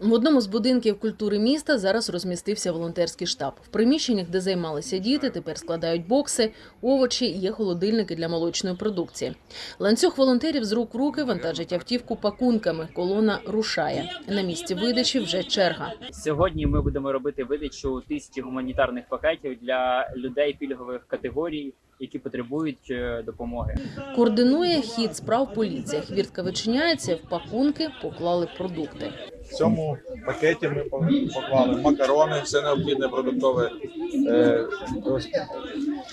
В одному з будинків культури міста зараз розмістився волонтерський штаб. В приміщеннях, де займалися діти, тепер складають бокси, овочі, є холодильники для молочної продукції. Ланцюг волонтерів з рук в руки вантажить автівку пакунками. Колона рушає. На місці видачі вже черга. Сьогодні ми будемо робити видачу тисячі гуманітарних пакетів для людей пільгових категорій, які потребують е, допомоги. Координує хід справ поліція. Хвіртка вичиняється, в пакунки поклали продукти. В цьому пакеті ми поклали макарони, все необхідне продуктове, е,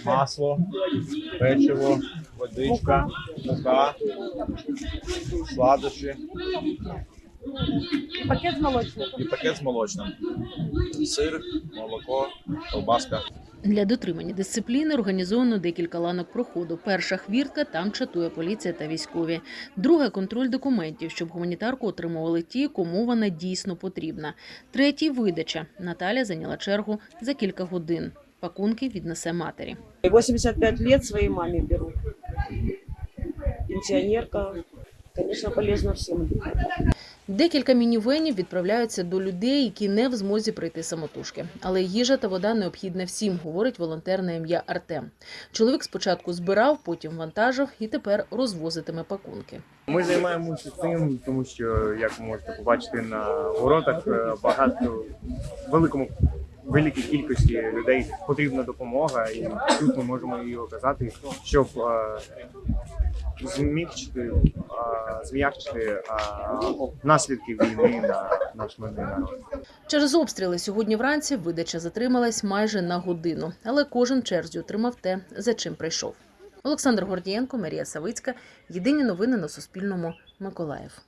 масло, печиво, водичка, мука, сладощі Пакет з молочним. і пакет з молочним. Сир, молоко, ковбаска. Для дотримання дисципліни організовано декілька ланок проходу. Перша хвіртка там чатує поліція та військові. Друга контроль документів, щоб гуманітарку отримували ті, кому вона дійсно потрібна. Третій видача. Наталя зайняла чергу за кілька годин. Пакунки віднесе матері. 85 лет своей маме беру. Пенсионерка. Конечно, полезно всем. Декілька мінівенів відправляються до людей, які не в змозі прийти самотужки. Але їжа та вода необхідна всім, говорить волонтер на ім'я Артем. Чоловік спочатку збирав, потім вантажив і тепер розвозитиме пакунки. Ми займаємося цим, тому що, як ви можете побачити на воротах, е, багато великому великій кількості людей потрібна допомога, і тут ми можемо її оказати, щоб е, змігчити, е, е, наслідки війни на наш мирний народ. Через обстріли сьогодні вранці видача затрималась майже на годину, але кожен черзі отримав те, за чим прийшов. Олександр Гордієнко, Марія Савицька. Єдині новини на Суспільному. Миколаїв.